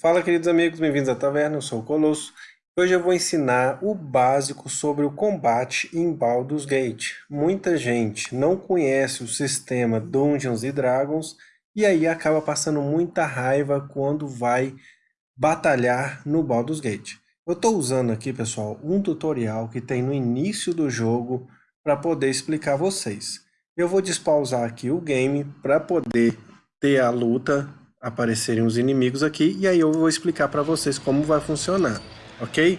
Fala queridos amigos, bem-vindos à taverna, eu sou o Colosso. Hoje eu vou ensinar o básico sobre o combate em Baldur's Gate. Muita gente não conhece o sistema Dungeons e Dragons e aí acaba passando muita raiva quando vai batalhar no Baldur's Gate. Eu estou usando aqui, pessoal, um tutorial que tem no início do jogo para poder explicar a vocês. Eu vou despausar aqui o game para poder ter a luta aparecerem os inimigos aqui e aí eu vou explicar para vocês como vai funcionar, ok?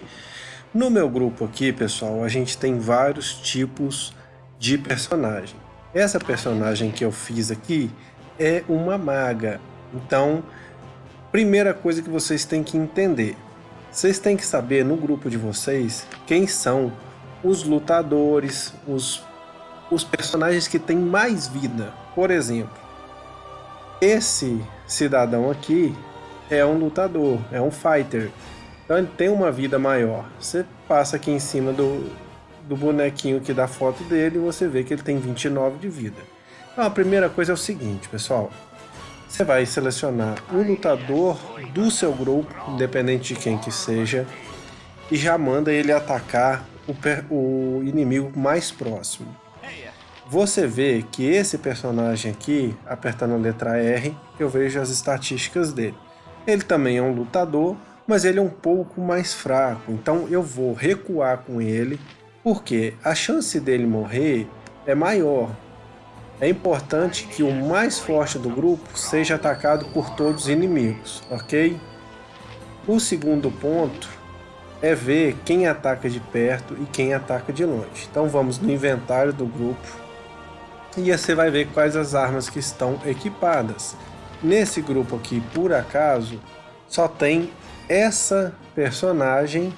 No meu grupo aqui, pessoal, a gente tem vários tipos de personagem. Essa personagem que eu fiz aqui é uma maga. Então, primeira coisa que vocês têm que entender. Vocês têm que saber no grupo de vocês quem são os lutadores, os, os personagens que têm mais vida. Por exemplo, esse cidadão aqui é um lutador, é um fighter. Então ele tem uma vida maior. Você passa aqui em cima do, do bonequinho que dá foto dele e você vê que ele tem 29 de vida. Então a primeira coisa é o seguinte, pessoal. Você vai selecionar o lutador do seu grupo, independente de quem que seja, e já manda ele atacar o, o inimigo mais próximo você vê que esse personagem aqui, apertando a letra R, eu vejo as estatísticas dele. Ele também é um lutador, mas ele é um pouco mais fraco, então eu vou recuar com ele, porque a chance dele morrer é maior. É importante que o mais forte do grupo seja atacado por todos os inimigos, ok? O segundo ponto é ver quem ataca de perto e quem ataca de longe. Então vamos no inventário do grupo, e você vai ver quais as armas que estão equipadas. Nesse grupo aqui, por acaso, só tem essa personagem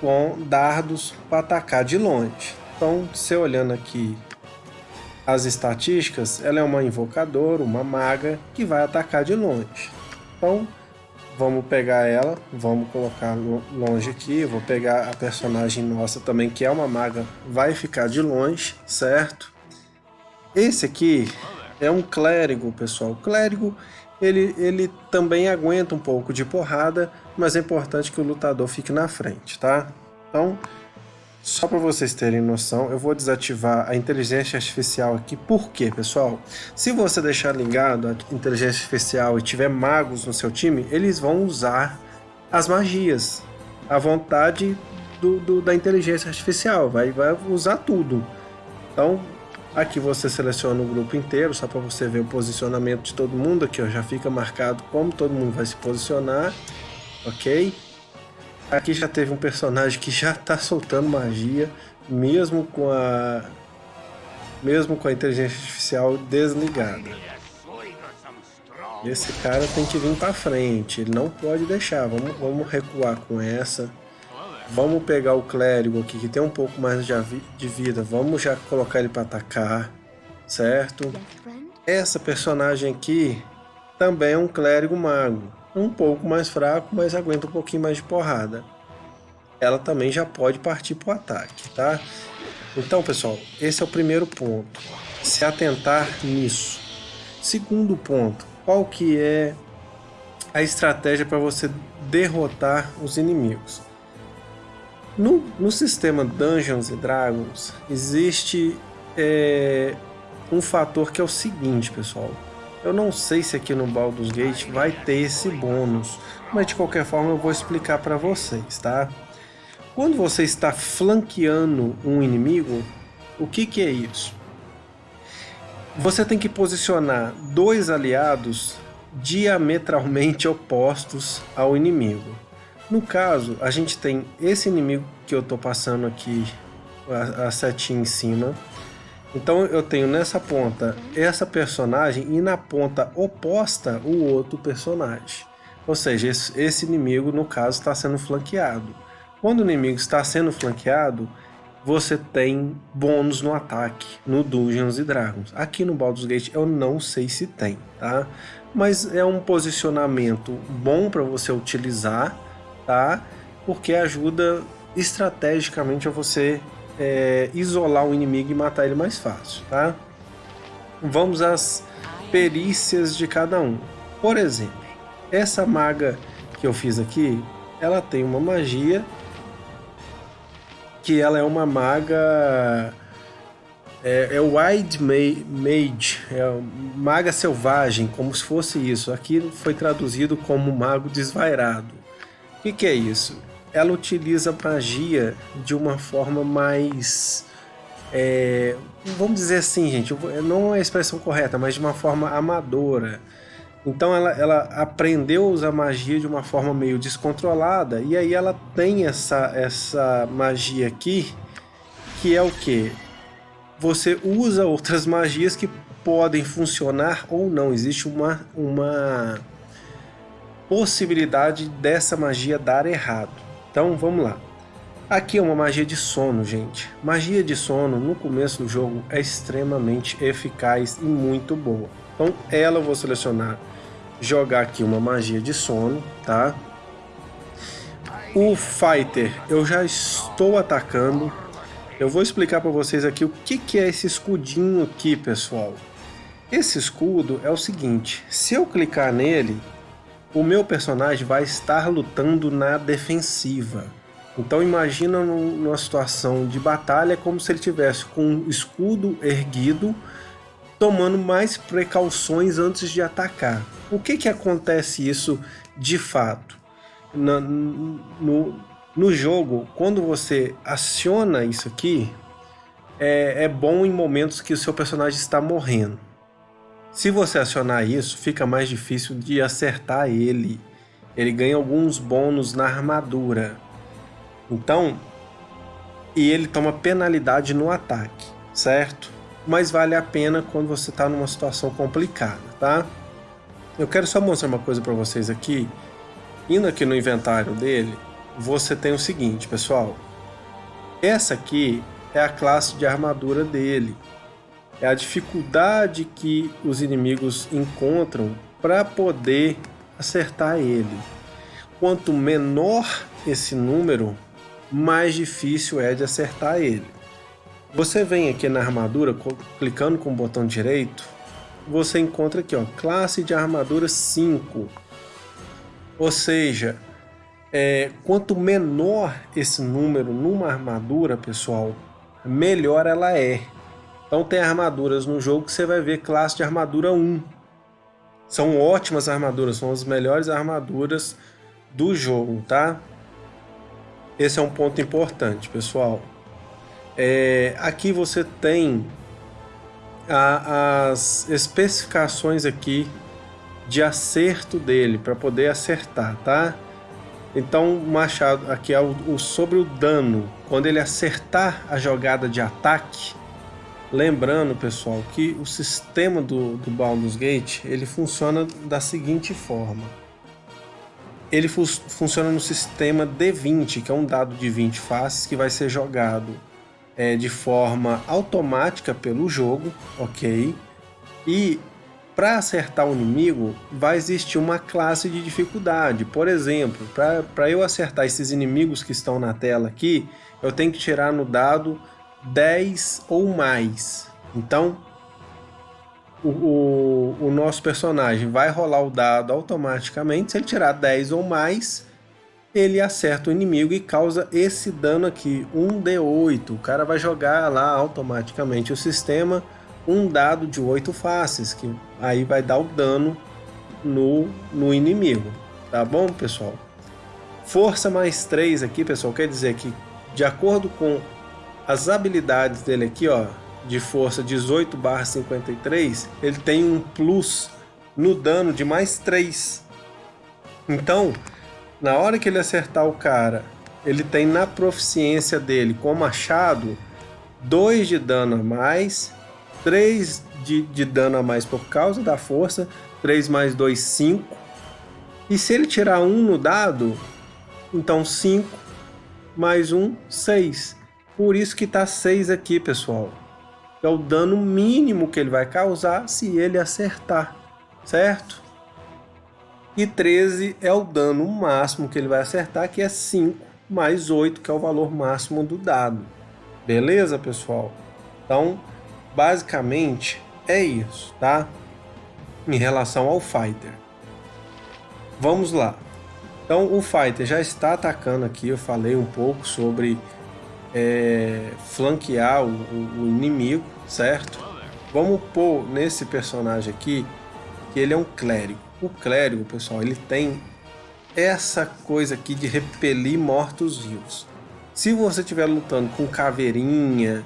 com dardos para atacar de longe. Então, você olhando aqui as estatísticas, ela é uma invocadora, uma maga, que vai atacar de longe. Então, vamos pegar ela, vamos colocar longe aqui, vou pegar a personagem nossa também, que é uma maga, vai ficar de longe, certo? Esse aqui é um clérigo, pessoal. O clérigo, ele, ele também aguenta um pouco de porrada, mas é importante que o lutador fique na frente, tá? Então, só para vocês terem noção, eu vou desativar a inteligência artificial aqui. Por quê, pessoal? Se você deixar ligado a inteligência artificial e tiver magos no seu time, eles vão usar as magias. A vontade do, do, da inteligência artificial, vai, vai usar tudo. Então, Aqui você seleciona o grupo inteiro, só para você ver o posicionamento de todo mundo. Aqui ó, já fica marcado como todo mundo vai se posicionar, ok? Aqui já teve um personagem que já está soltando magia, mesmo com a mesmo com a inteligência artificial desligada. Esse cara tem que vir para frente, ele não pode deixar. Vamos, vamos recuar com essa. Vamos pegar o clérigo aqui, que tem um pouco mais de vida. Vamos já colocar ele para atacar, certo? Essa personagem aqui também é um clérigo mago. Um pouco mais fraco, mas aguenta um pouquinho mais de porrada. Ela também já pode partir para o ataque, tá? Então, pessoal, esse é o primeiro ponto. Se atentar nisso. Segundo ponto, qual que é a estratégia para você derrotar os inimigos? No, no sistema Dungeons Dragons existe é, um fator que é o seguinte, pessoal. Eu não sei se aqui no Baldur's Gate vai ter esse bônus, mas de qualquer forma eu vou explicar para vocês, tá? Quando você está flanqueando um inimigo, o que, que é isso? Você tem que posicionar dois aliados diametralmente opostos ao inimigo. No caso, a gente tem esse inimigo que eu tô passando aqui, a, a setinha em cima. Então eu tenho nessa ponta essa personagem e na ponta oposta o outro personagem. Ou seja, esse, esse inimigo no caso está sendo flanqueado. Quando o inimigo está sendo flanqueado, você tem bônus no ataque, no Dungeons e Dragons. Aqui no Baldur's Gate eu não sei se tem, tá? Mas é um posicionamento bom para você utilizar tá? Porque ajuda estrategicamente a você é, isolar o inimigo e matar ele mais fácil, tá? Vamos às perícias de cada um. Por exemplo, essa maga que eu fiz aqui, ela tem uma magia que ela é uma maga é, é Wild Mage, é maga selvagem, como se fosse isso. Aqui foi traduzido como mago desvairado. Que, que é isso? Ela utiliza magia de uma forma mais é, vamos dizer assim, gente, não é a expressão correta, mas de uma forma amadora. Então ela, ela aprendeu a usar magia de uma forma meio descontrolada e aí ela tem essa, essa magia aqui que é o que? Você usa outras magias que podem funcionar ou não. Existe uma, uma possibilidade dessa magia dar errado. Então vamos lá. Aqui é uma magia de sono, gente. Magia de sono no começo do jogo é extremamente eficaz e muito boa. Então ela eu vou selecionar jogar aqui uma magia de sono, tá? O Fighter, eu já estou atacando. Eu vou explicar para vocês aqui o que, que é esse escudinho aqui, pessoal. Esse escudo é o seguinte, se eu clicar nele, o meu personagem vai estar lutando na defensiva. Então imagina numa situação de batalha como se ele tivesse com o escudo erguido, tomando mais precauções antes de atacar. O que, que acontece isso de fato? No, no, no jogo, quando você aciona isso aqui, é, é bom em momentos que o seu personagem está morrendo. Se você acionar isso, fica mais difícil de acertar ele. Ele ganha alguns bônus na armadura. Então, e ele toma penalidade no ataque, certo? Mas vale a pena quando você está numa situação complicada, tá? Eu quero só mostrar uma coisa para vocês aqui. Indo aqui no inventário dele, você tem o seguinte, pessoal. Essa aqui é a classe de armadura dele. É a dificuldade que os inimigos encontram para poder acertar ele. Quanto menor esse número, mais difícil é de acertar ele. Você vem aqui na armadura, clicando com o botão direito, você encontra aqui, ó, classe de armadura 5. Ou seja, é, quanto menor esse número numa armadura, pessoal, melhor ela é. Então tem armaduras no jogo que você vai ver classe de armadura 1. São ótimas armaduras, são as melhores armaduras do jogo, tá? Esse é um ponto importante, pessoal. É, aqui você tem a, as especificações aqui de acerto dele para poder acertar, tá? Então machado aqui é o, o, sobre o dano quando ele acertar a jogada de ataque. Lembrando, pessoal, que o sistema do, do Baldur's Gate ele funciona da seguinte forma. Ele fu funciona no sistema D20, que é um dado de 20 faces que vai ser jogado é, de forma automática pelo jogo, ok? E para acertar o inimigo, vai existir uma classe de dificuldade. Por exemplo, para eu acertar esses inimigos que estão na tela aqui, eu tenho que tirar no dado 10 ou mais. Então, o, o, o nosso personagem vai rolar o dado automaticamente. Se ele tirar 10 ou mais, ele acerta o inimigo e causa esse dano aqui, 1d8. O cara vai jogar lá automaticamente o sistema um dado de 8 faces, que aí vai dar o dano no, no inimigo. Tá bom, pessoal? Força mais 3 aqui, pessoal, quer dizer que de acordo com as habilidades dele aqui, ó, de força 18 barra 53, ele tem um plus no dano de mais 3. Então, na hora que ele acertar o cara, ele tem na proficiência dele com machado 2 de dano a mais, 3 de, de dano a mais por causa da força, 3 mais 2, 5. E se ele tirar 1 no dado, então 5 mais 1, 6. Por isso que tá 6 aqui, pessoal. É o dano mínimo que ele vai causar se ele acertar, certo? E 13 é o dano máximo que ele vai acertar, que é 5 mais 8, que é o valor máximo do dado. Beleza, pessoal? Então, basicamente, é isso, tá? Em relação ao Fighter. Vamos lá. Então o fighter já está atacando aqui, eu falei um pouco sobre é, flanquear o, o, inimigo, certo? Vamos pôr nesse personagem aqui que ele é um clérigo. O clérigo, pessoal, ele tem essa coisa aqui de repelir mortos-vivos. Se você estiver lutando com caveirinha,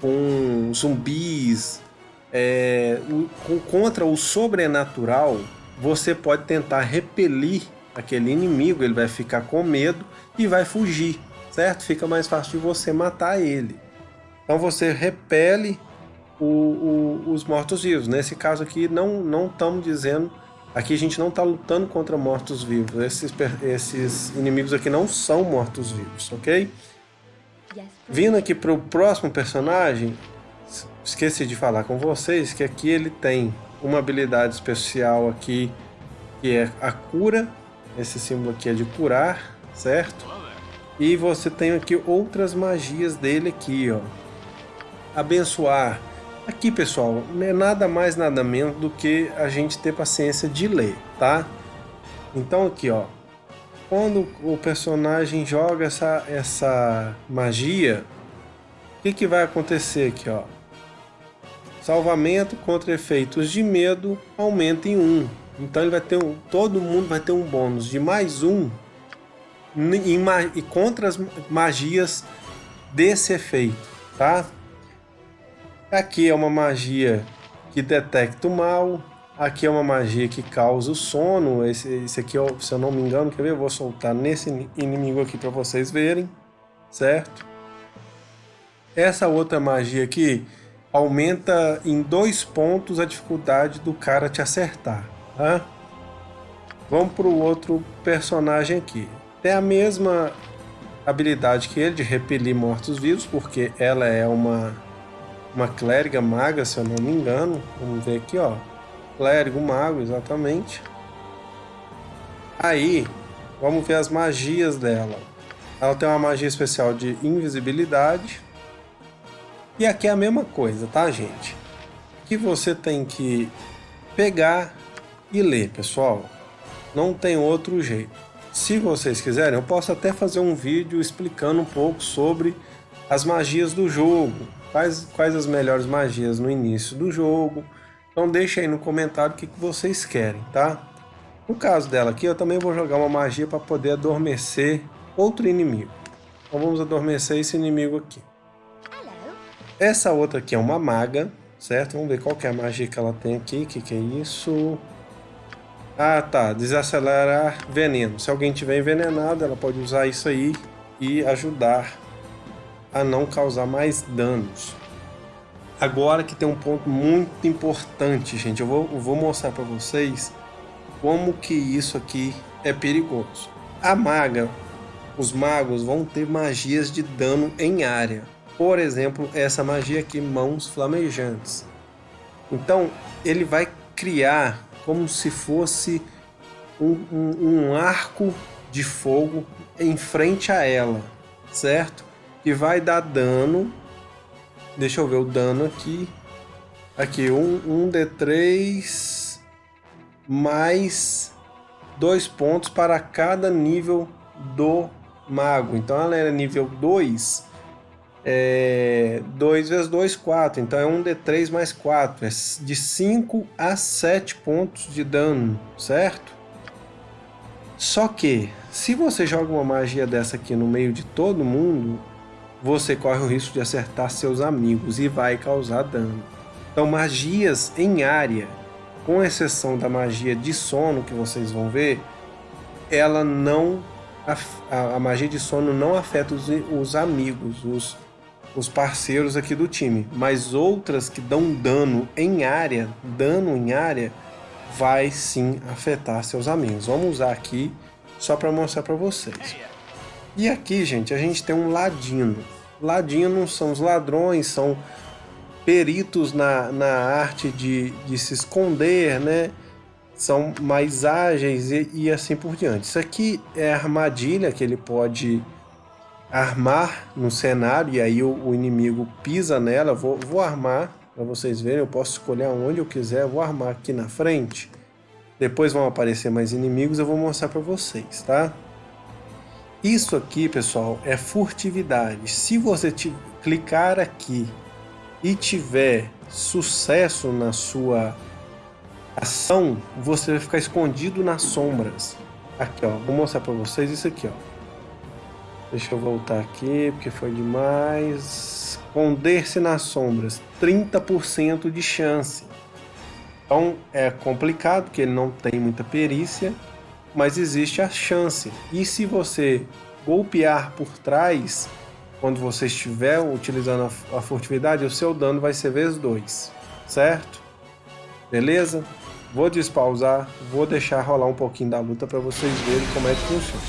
com zumbis, é, contra o sobrenatural, você pode tentar repelir aquele inimigo, ele vai ficar com medo e vai fugir, certo? Fica mais fácil de você matar ele. Então você repele o, o, os mortos-vivos. Nesse caso aqui, não, não estamos dizendo Aqui a gente não está lutando contra mortos-vivos. Esses, esses inimigos aqui não são mortos-vivos, ok? Vindo aqui para o próximo personagem, esqueci de falar com vocês que aqui ele tem uma habilidade especial aqui que é a cura. Esse símbolo aqui é de curar, certo? E você tem aqui outras magias dele aqui, ó. Abençoar, Aqui, pessoal, não é nada mais, nada menos do que a gente ter paciência de ler, tá? Então aqui, ó, quando o personagem joga essa, essa magia, o que, que vai acontecer aqui, ó? Salvamento contra efeitos de medo aumenta em 1. Então ele vai ter um, todo mundo vai ter um bônus de mais um e contra as magias desse efeito, tá? Aqui é uma magia que detecta o mal. Aqui é uma magia que causa o sono. Esse, esse aqui, se eu não me engano, quer ver? Eu vou soltar nesse inimigo aqui para vocês verem, certo? Essa outra magia aqui aumenta em dois pontos a dificuldade do cara te acertar, tá? Vamos para o outro personagem aqui. Tem a mesma habilidade que ele de repelir mortos-vivos, porque ela é uma uma clériga maga, se eu não me engano. Vamos ver aqui, ó. Clérigo mago, exatamente. Aí, vamos ver as magias dela. Ela tem uma magia especial de invisibilidade. E aqui é a mesma coisa, tá, gente? Que você tem que pegar e ler, pessoal. Não tem outro jeito. Se vocês quiserem, eu posso até fazer um vídeo explicando um pouco sobre as magias do jogo, quais, quais as melhores magias no início do jogo. Então deixa aí no comentário o que, que vocês querem, tá? No caso dela aqui, eu também vou jogar uma magia para poder adormecer outro inimigo. Então vamos adormecer esse inimigo aqui. Essa outra aqui é uma maga, certo? Vamos ver qual que é a magia que ela tem aqui. O que, que é isso? Ah, tá. Desacelerar veneno. Se alguém tiver envenenado, ela pode usar isso aí e ajudar a não causar mais danos. Agora que tem um ponto muito importante, gente, eu vou, eu vou mostrar para vocês como que isso aqui é perigoso. A maga, os magos vão ter magias de dano em área. Por exemplo, essa magia aqui, mãos flamejantes. Então, ele vai criar como se fosse um, um, um arco de fogo em frente a ela, certo? que vai dar dano. Deixa eu ver o dano aqui. Aqui, um, um D3 mais dois pontos para cada nível do mago. Então ela era nível 2. É, 2 vezes 2, 4. Então é um D3 mais 4. É de 5 a 7 pontos de dano, certo? Só que, se você joga uma magia dessa aqui no meio de todo mundo, você corre o risco de acertar seus amigos e vai causar dano. Então magias em área, com exceção da magia de sono que vocês vão ver, ela não a, a magia de sono não afeta os, os amigos, os, os parceiros aqui do time, mas outras que dão dano em área, dano em área, vai sim afetar seus amigos. Vamos usar aqui só para mostrar para vocês. E aqui, gente, a gente tem um ladino. Ladinos são os ladrões, são peritos na, na arte de, de se esconder, né? São mais ágeis e, e assim por diante. Isso aqui é a armadilha que ele pode armar no cenário e aí o, o inimigo pisa nela. Vou, vou armar para vocês verem. Eu posso escolher onde eu quiser. Vou armar aqui na frente. Depois vão aparecer mais inimigos, eu vou mostrar para vocês, tá? Isso aqui, pessoal, é furtividade. Se você clicar aqui e tiver sucesso na sua ação, você vai ficar escondido nas sombras. Aqui, ó, vou mostrar para vocês isso aqui, ó. Deixa eu voltar aqui, porque foi demais. Esconder-se nas sombras, 30% de chance. Então é complicado, porque ele não tem muita perícia, mas existe a chance. E se você golpear por trás, quando você estiver utilizando a furtividade, o seu dano vai ser vezes 2, certo? Beleza? Vou despausar, vou deixar rolar um pouquinho da luta para vocês verem como é que funciona.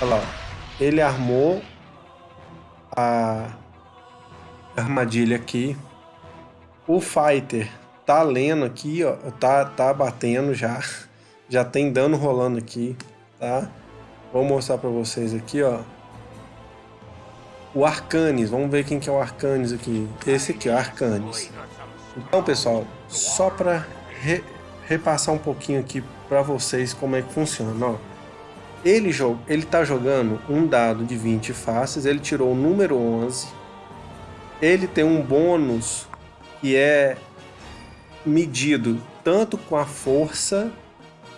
Olha lá, ele armou a armadilha aqui. O fighter tá lendo aqui, ó, tá, tá batendo já, já tem dano rolando aqui, tá? Vou mostrar para vocês aqui, ó. O Arcanes, vamos ver quem que é o Arcanes aqui. Esse aqui, o Arcanes. Então, pessoal, só para re, repassar um pouquinho aqui para vocês como é que funciona, ó. Ele, ele tá jogando um dado de 20 faces, ele tirou o número 11. Ele tem um bônus que é medido tanto com a força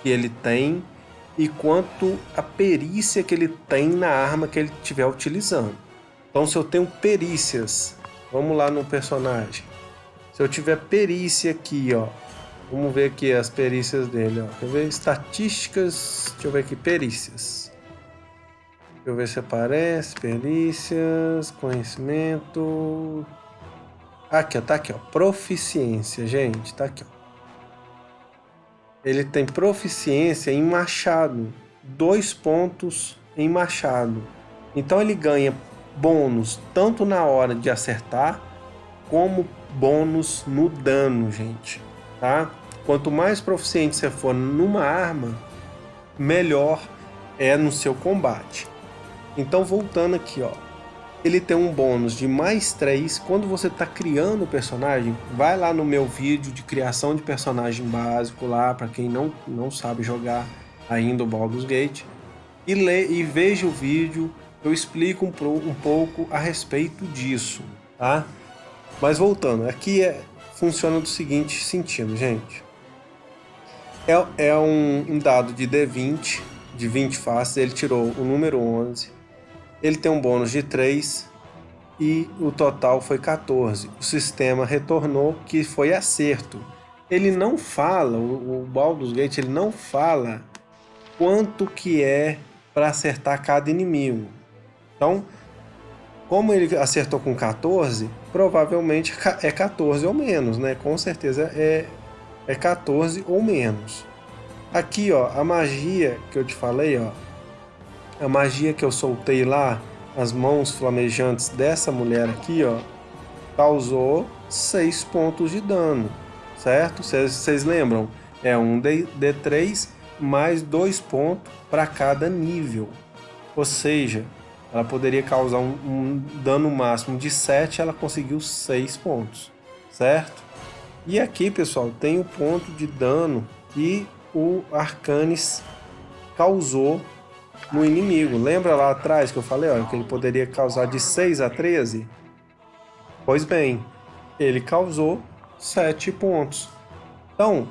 que ele tem e quanto a perícia que ele tem na arma que ele estiver utilizando. Então, se eu tenho perícias, vamos lá no personagem. Se eu tiver perícia aqui, ó, vamos ver aqui as perícias dele, ó. Quer ver? Estatísticas, deixa eu ver aqui, perícias. Deixa eu ver se aparece, perícias, conhecimento, Aqui, ó, tá aqui, ó. Proficiência, gente, tá aqui, ó. Ele tem proficiência em machado. Dois pontos em machado. Então ele ganha bônus tanto na hora de acertar, como bônus no dano, gente. Tá? Quanto mais proficiente você for numa arma, melhor é no seu combate. Então voltando aqui, ó ele tem um bônus de mais 3. Quando você está criando o personagem, vai lá no meu vídeo de criação de personagem básico lá, para quem não, não sabe jogar ainda o Baldur's Gate, e, lê, e veja o vídeo, eu explico um, um pouco a respeito disso, tá? Mas voltando, aqui é, funciona do seguinte sentido, gente. É, é um, um dado de D20, de 20 faces, ele tirou o número 11, ele tem um bônus de 3 e o total foi 14. O sistema retornou que foi acerto. Ele não fala, o, o Baldur's Gate ele não fala quanto que é para acertar cada inimigo. Então, como ele acertou com 14, provavelmente é 14 ou menos, né? Com certeza é, é 14 ou menos. Aqui, ó, a magia que eu te falei, ó, a magia que eu soltei lá, as mãos flamejantes dessa mulher aqui, ó, causou 6 pontos de dano, certo? Vocês lembram? É um D3 mais 2 pontos para cada nível. Ou seja, ela poderia causar um, um, dano máximo de 7, ela conseguiu 6 pontos, certo? E aqui, pessoal, tem o ponto de dano que o Arcanis causou no inimigo. Lembra lá atrás que eu falei ó, que ele poderia causar de 6 a 13? Pois bem, ele causou 7 pontos. Então,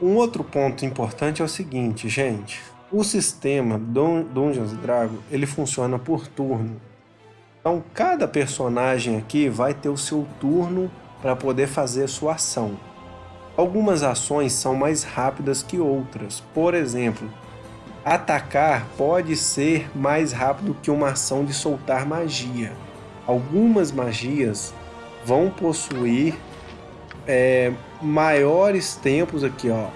um outro ponto importante é o seguinte, gente. O sistema Dungeons Dragons, ele funciona por turno. Então, cada personagem aqui vai ter o seu turno para poder fazer sua ação. Algumas ações são mais rápidas que outras. Por exemplo, Atacar pode ser mais rápido que uma ação de soltar magia. Algumas magias vão possuir é, maiores tempos aqui, ó.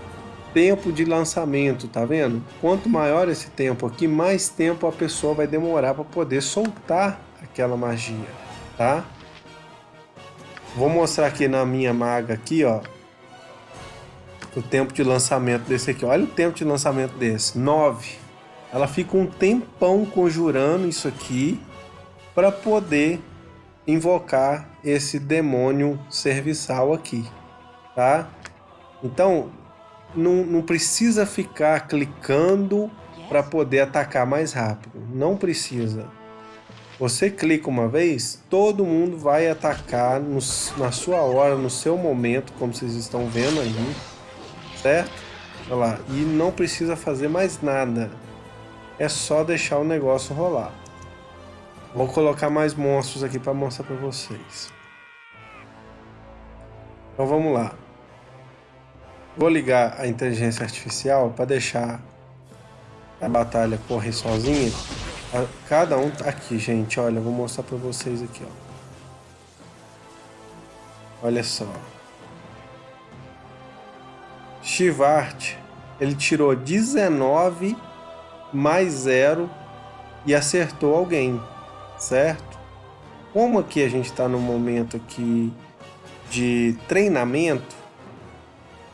Tempo de lançamento, tá vendo? Quanto maior esse tempo aqui, mais tempo a pessoa vai demorar para poder soltar aquela magia, tá? Vou mostrar aqui na minha maga aqui, ó o tempo de lançamento desse aqui. Olha o tempo de lançamento desse, 9. Ela fica um tempão conjurando isso aqui para poder invocar esse demônio serviçal aqui, tá? Então, não, não precisa ficar clicando para poder atacar mais rápido. Não precisa. Você clica uma vez, todo mundo vai atacar no, na sua hora, no seu momento, como vocês estão vendo aí, certo? Olha lá, e não precisa fazer mais nada. É só deixar o negócio rolar. Vou colocar mais monstros aqui para mostrar para vocês. Então vamos lá. Vou ligar a inteligência artificial para deixar a batalha correr sozinha. Cada um tá aqui, gente. Olha, vou mostrar para vocês aqui, ó. Olha só. Shivart, ele tirou 19 mais 0 e acertou alguém, certo? Como aqui a gente está no momento aqui de treinamento,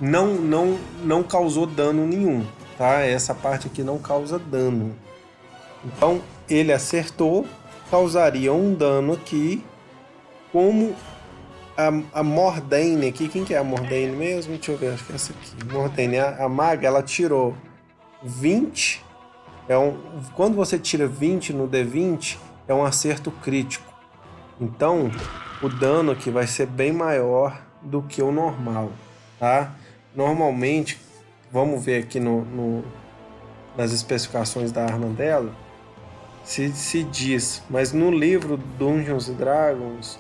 não, não, não causou dano nenhum, tá? Essa parte aqui não causa dano. Então, ele acertou, causaria um dano aqui, como a, a Mordaine aqui, quem que é a Mordaine mesmo? Deixa eu ver, acho que é essa aqui. Mordaine, a, a maga, ela tirou 20, é um, quando você tira 20 no D20, é um acerto crítico. Então, o dano aqui vai ser bem maior do que o normal, tá? Normalmente, vamos ver aqui no, no nas especificações da arma dela, se, se diz, mas no livro Dungeons Dragons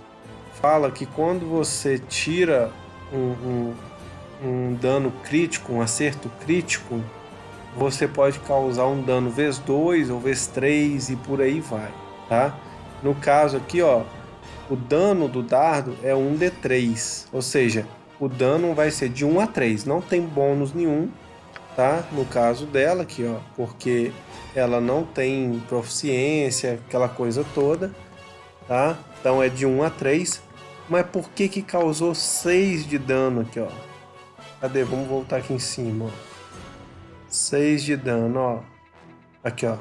fala que quando você tira um, um, um dano crítico, um acerto crítico, você pode causar um dano vezes 2 ou vezes 3 e por aí vai, tá? No caso aqui, ó, o dano do dardo é 1d3, ou seja, o dano vai ser de 1 a 3, não tem bônus nenhum, tá? No caso dela aqui, ó, porque ela não tem proficiência, aquela coisa toda, tá? Então é de 1 a 3, mas por que que causou 6 de dano aqui, ó? Cadê? Vamos voltar aqui em cima, ó. 6 de dano, ó. Aqui, ó.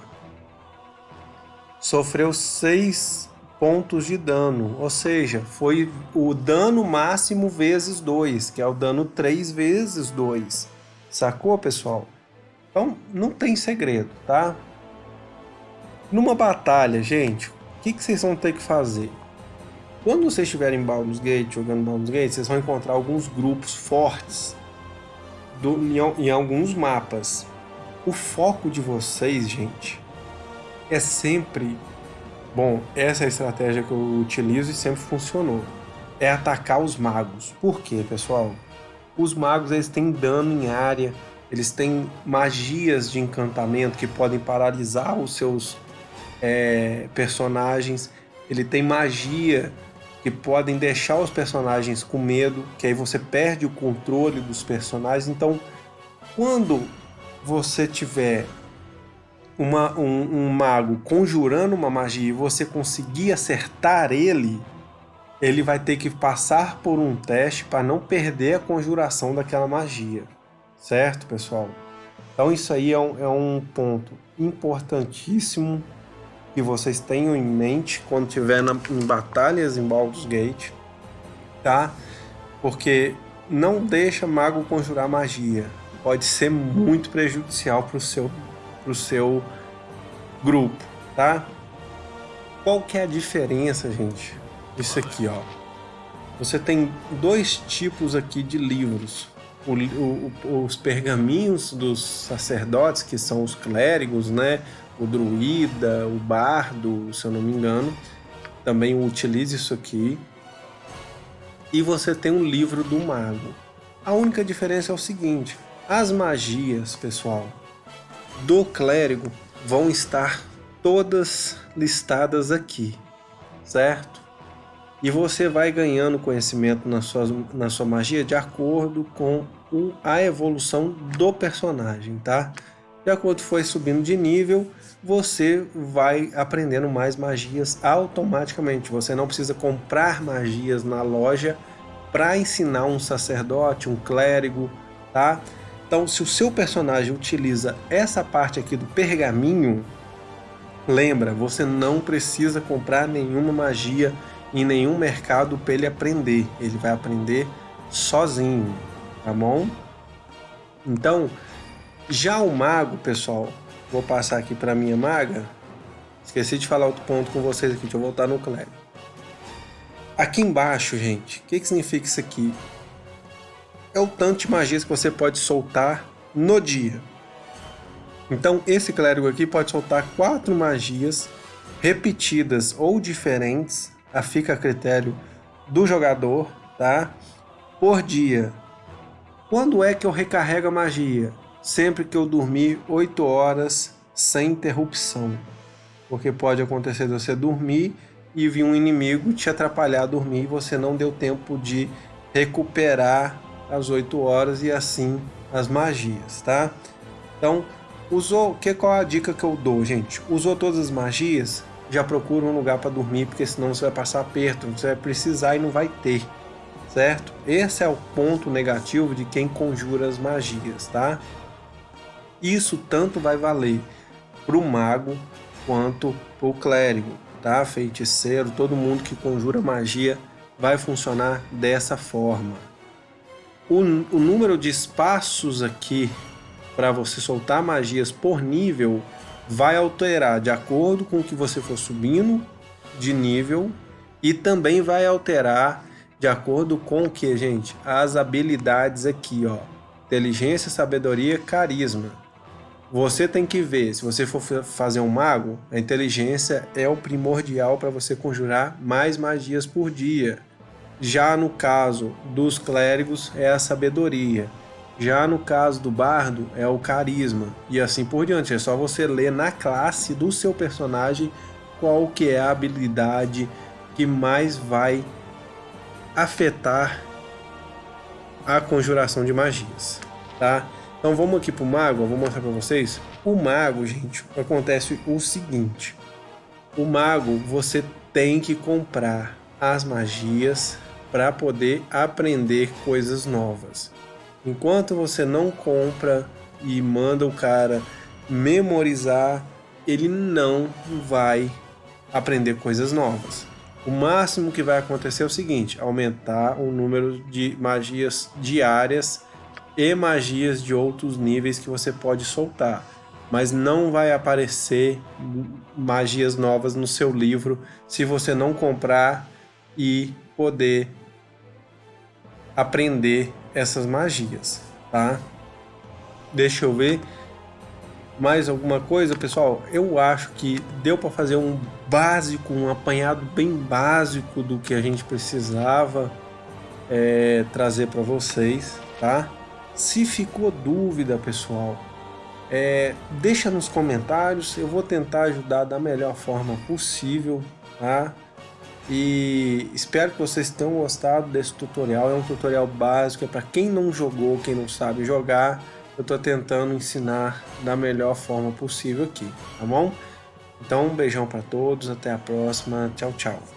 Sofreu 6 pontos de dano, ou seja, foi o dano máximo vezes 2, que é o dano 3 vezes 2. Sacou, pessoal? Então, não tem segredo, tá? Numa batalha, gente, o que, que vocês vão ter que fazer? Quando vocês estiverem em Baldur's Gate, jogando Baldur's Gate, vocês vão encontrar alguns grupos fortes do, em, em alguns mapas. O foco de vocês, gente, é sempre Bom, essa é a estratégia que eu utilizo e sempre funcionou. É atacar os magos. Por quê, pessoal? Os magos eles têm dano em área, eles têm magias de encantamento que podem paralisar os seus é, personagens. Ele tem magia que podem deixar os personagens com medo, que aí você perde o controle dos personagens. Então, quando você tiver uma, um, um mago conjurando uma magia e você conseguir acertar ele, ele vai ter que passar por um teste para não perder a conjuração daquela magia. Certo, pessoal? Então isso aí é um, é um ponto importantíssimo que vocês tenham em mente quando estiver em batalhas em Baldur's Gate, tá? Porque não deixa mago conjurar magia. Pode ser muito prejudicial para o seu para o seu grupo, tá? Qual que é a diferença, gente? Isso aqui, ó. Você tem dois tipos aqui de livros. O, o, os pergaminhos dos sacerdotes, que são os clérigos, né? O druida, o bardo, se eu não me engano. Também utiliza isso aqui. E você tem um livro do mago. A única diferença é o seguinte: as magias, pessoal, do clérigo vão estar todas listadas aqui, certo? E você vai ganhando conhecimento na sua, na sua magia de acordo com a evolução do personagem, tá? De acordo com foi subindo de nível, você vai aprendendo mais magias automaticamente. Você não precisa comprar magias na loja para ensinar um sacerdote, um clérigo, tá? Então, se o seu personagem utiliza essa parte aqui do pergaminho, lembra, você não precisa comprar nenhuma magia em nenhum mercado para ele aprender. Ele vai aprender sozinho, tá bom? Então, já o mago, pessoal, vou passar aqui para minha maga. Esqueci de falar outro ponto com vocês aqui, deixa eu voltar no clérigo. Aqui embaixo, gente, o que, que significa isso aqui? É o tanto de magias que você pode soltar no dia. Então, esse clérigo aqui pode soltar quatro magias repetidas ou diferentes, fica a critério do jogador, tá? Por dia. Quando é que eu recarrego a magia? Sempre que eu dormir 8 horas sem interrupção. Porque pode acontecer de você dormir e vir um inimigo te atrapalhar a dormir e você não deu tempo de recuperar as 8 horas e assim as magias, tá? Então, usou, que qual a dica que eu dou, gente? Usou todas as magias, já procura um lugar para dormir, porque senão você vai passar aperto, você vai precisar e não vai ter, certo? Esse é o ponto negativo de quem conjura as magias, tá? Isso tanto vai valer para o mago quanto para o clérigo, tá? Feiticeiro, todo mundo que conjura magia vai funcionar dessa forma. O, o número de espaços aqui para você soltar magias por nível vai alterar de acordo com o que você for subindo de nível e também vai alterar de acordo com o que, gente? As habilidades aqui, ó. Inteligência, sabedoria, carisma. Você tem que ver, se você for fazer um mago, a inteligência é o primordial para você conjurar mais magias por dia. Já no caso dos clérigos, é a sabedoria. Já no caso do bardo, é o carisma. E assim por diante. É só você ler na classe do seu personagem qual que é a habilidade que mais vai afetar a conjuração de magias, tá? Então vamos aqui pro mago, eu vou mostrar para vocês. O mago, gente, acontece o seguinte. O mago, você tem que comprar as magias para poder aprender coisas novas. Enquanto você não compra e manda o cara memorizar, ele não vai aprender coisas novas. O máximo que vai acontecer é o seguinte: aumentar o número de magias diárias e magias de outros níveis que você pode soltar. Mas não vai aparecer magias novas no seu livro se você não comprar e poder aprender essas magias, tá? Deixa eu ver mais alguma coisa, pessoal. Eu acho que deu para fazer um básico, um apanhado bem básico do que a gente precisava é, trazer para vocês, tá? Se ficou dúvida, pessoal, é, deixa nos comentários. Eu vou tentar ajudar da melhor forma possível, tá? E espero que vocês tenham gostado desse tutorial. É um tutorial básico, é para quem não jogou, quem não sabe jogar. Eu estou tentando ensinar da melhor forma possível aqui, tá bom? Então, um beijão para todos, até a próxima. Tchau, tchau.